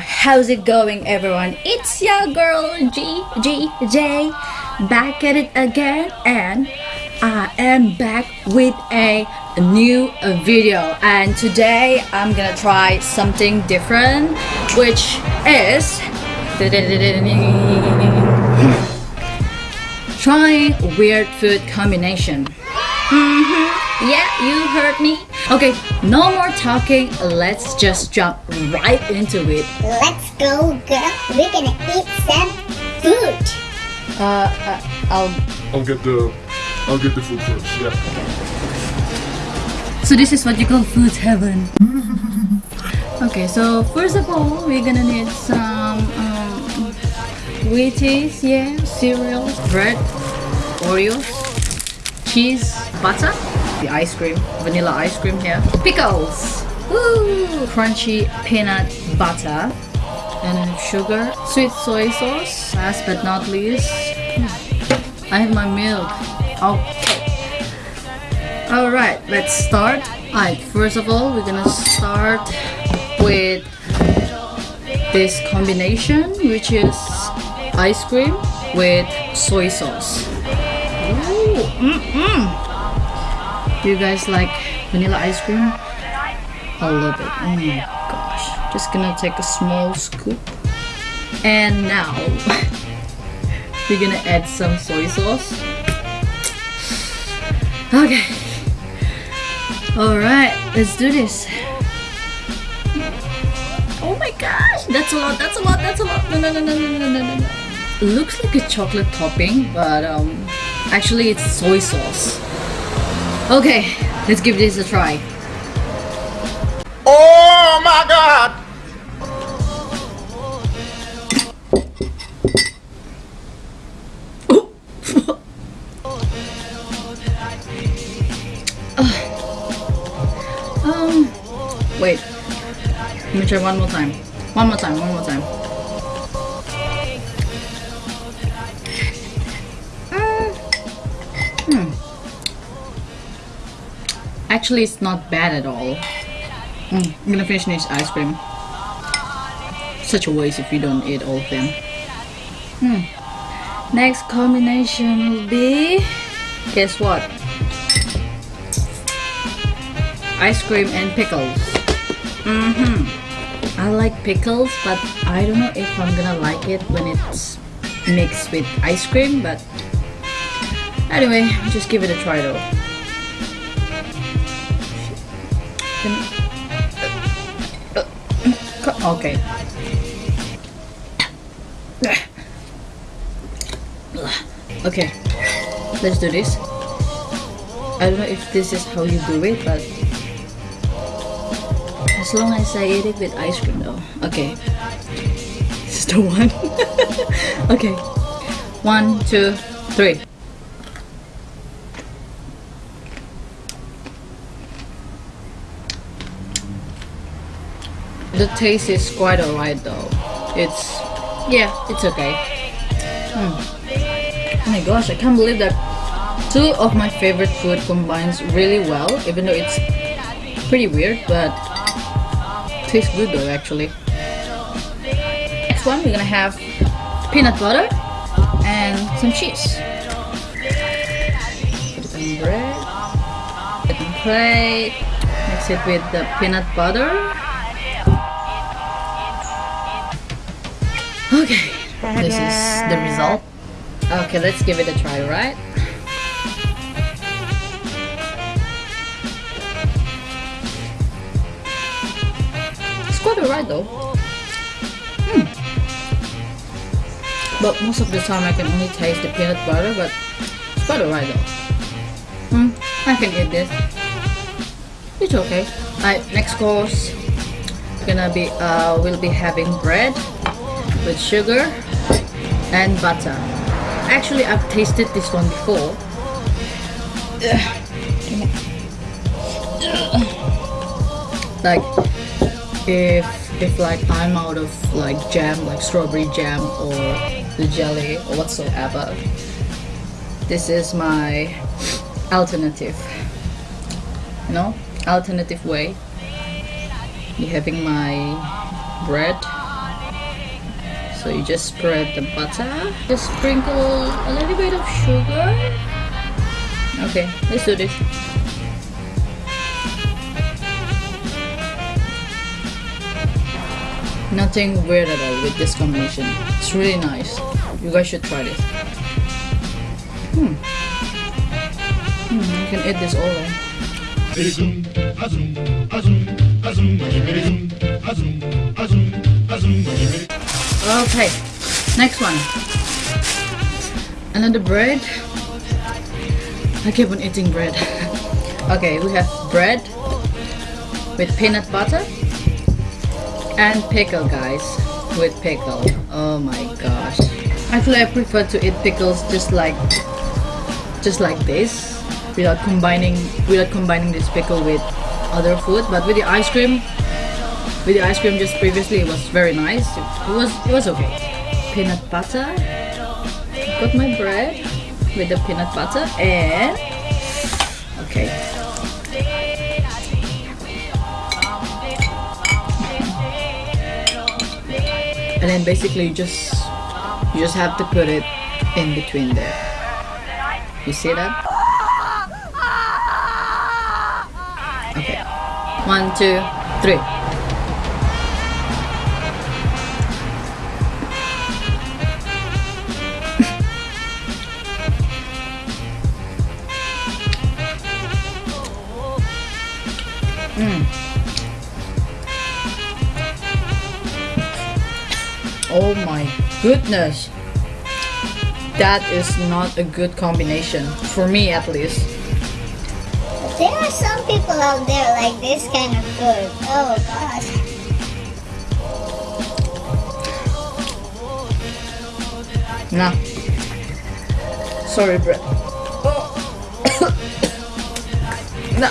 How's it going everyone? It's your girl G G J back at it again and I am back with a new video and today I'm gonna try something different which is trying weird food combination Mhm. yeah you heard me okay no more talking let's just jump right into it Let's go, girl. We're gonna eat some food. uh, uh I'll I'll get the I'll get the food first. Yeah. So this is what you call food heaven. okay, so first of all, we're gonna need some um, Wheaties, yeah, cereals, bread, Oreos, cheese, butter, the ice cream, vanilla ice cream here, pickles, woo, crunchy peanut butter, and sugar, sweet soy sauce. Last but not least, I have my milk. Okay. Alright, let's start. Alright, first of all, we're gonna start with this combination, which is ice cream with soy sauce. Ooh, mm -mm. Do you guys like vanilla ice cream? I love it. Oh my gosh. Just gonna take a small scoop. And now we're gonna add some soy sauce. Okay. Alright, let's do this. Oh my gosh, that's a lot, that's a lot, that's a lot. No, no, no, no, no, no, no, no. Looks like a chocolate topping, but um, actually it's soy sauce. Okay, let's give this a try. Oh my god! Um, wait. Let me try one more time. One more time, one more time. Actually, it's not bad at all. Mm, I'm gonna finish this ice cream. Such a waste if you don't eat all of them. Hmm. Next combination will be. Guess what? ice cream and pickles. Mm-hmm. I like pickles, but I don't know if I'm gonna like it when it's mixed with ice cream, but anyway, just give it a try though. Okay. Okay, let's do this. I don't know if this is how you do it, but as long as I eat it with ice cream though. Okay. This is the one. okay. One, two, three. The taste is quite alright though. It's yeah, it's okay. Hmm. Oh my gosh, I can't believe that two of my favorite food combines really well, even though it's pretty weird, but tastes good though actually. Next one we're gonna have peanut butter and some cheese. Put bread. Put plate. Mix it with the peanut butter. Okay, this is the result. Okay, let's give it a try, right? It's quite alright though. Hmm. But most of the time I can only taste the peanut butter, but it's quite alright though. Hmm, I can eat this. It's okay. Alright, next course. Gonna be uh we'll be having bread with sugar and butter. Actually I've tasted this one before. Like if if like I'm out of like jam like strawberry jam or the jelly or whatsoever. This is my alternative. You know, alternative way. You're having my bread. So you just spread the butter. Just sprinkle a little bit of sugar. Okay, let's do this. Nothing weird at all with this combination. It's really nice. You guys should try this. Hmm. Hmm, you can eat this all. Eh? Okay, next one. Another bread. I keep on eating bread. okay, we have bread with peanut butter and pickle guys with pickle oh my gosh actually I prefer to eat pickles just like just like this without combining without combining this pickle with other food but with the ice cream with the ice cream just previously it was very nice. It was it was okay. Peanut butter. Got my bread with the peanut butter and okay. And then basically you just you just have to put it in between there. You see that? Okay. One two three goodness. That is not a good combination. For me at least. There are some people out there like this kind of food. Oh gosh. Nah. Sorry, Brett. no.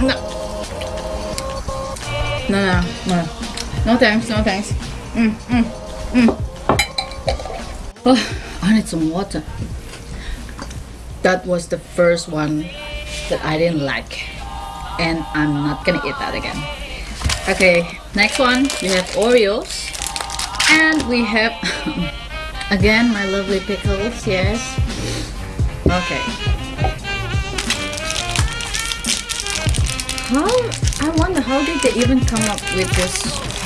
No. No, no, no. No thanks, no thanks. Mm, mm, mm. Oh, I need some water. That was the first one that I didn't like. And I'm not gonna eat that again. Okay, next one, we have Oreos. And we have, again, my lovely pickles, yes. Okay. How, I wonder, how did they even come up with this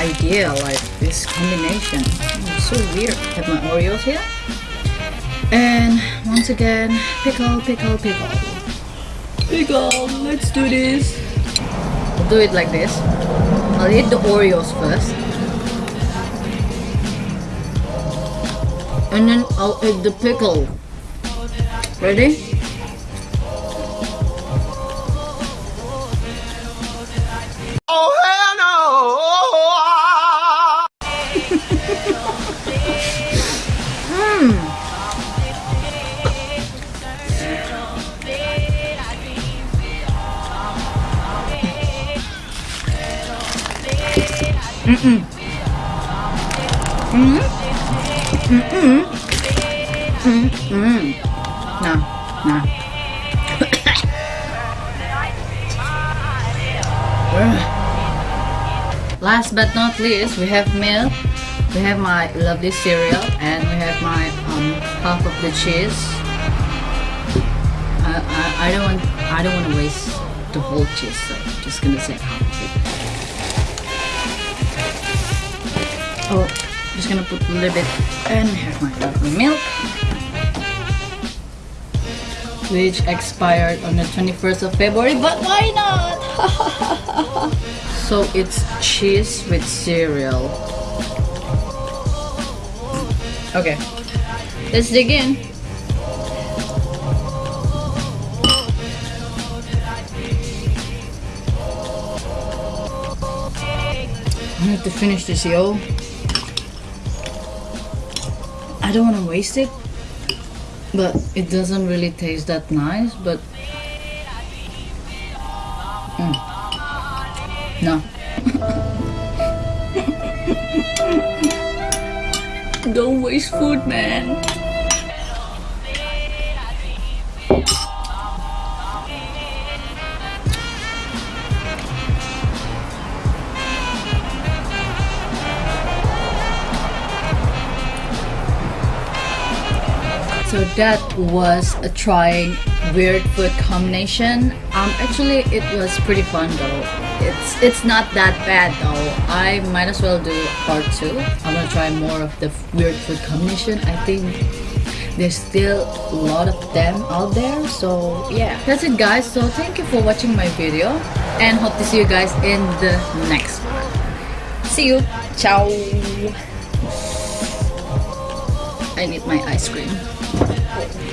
idea, like this combination. Oh, so weird. Have my Oreos here. And once again, pickle, pickle, pickle. Pickle, let's do this. I'll do it like this. I'll eat the Oreos first. And then I'll eat the pickle. Ready? No, no. Last but not least, we have milk. We have my lovely cereal, and we have my um, half of the cheese. I, I, I don't want I don't want to waste the whole cheese, so I'm just gonna say half of it. Oh, just gonna put a little bit and have my lovely milk which expired on the 21st of February but why not? So it's cheese with cereal. Okay. Let's dig in. I have to finish this yo. I don't want to waste it but it doesn't really taste that nice but mm. no don't waste food, man. So that was a trying weird food combination. Um, actually, it was pretty fun though. It's it's not that bad though. I might as well do part two. I'm gonna try more of the weird food combination. I think there's still a lot of them out there. So yeah, that's it, guys. So thank you for watching my video, and hope to see you guys in the next one. See you. Ciao. I need my ice cream it.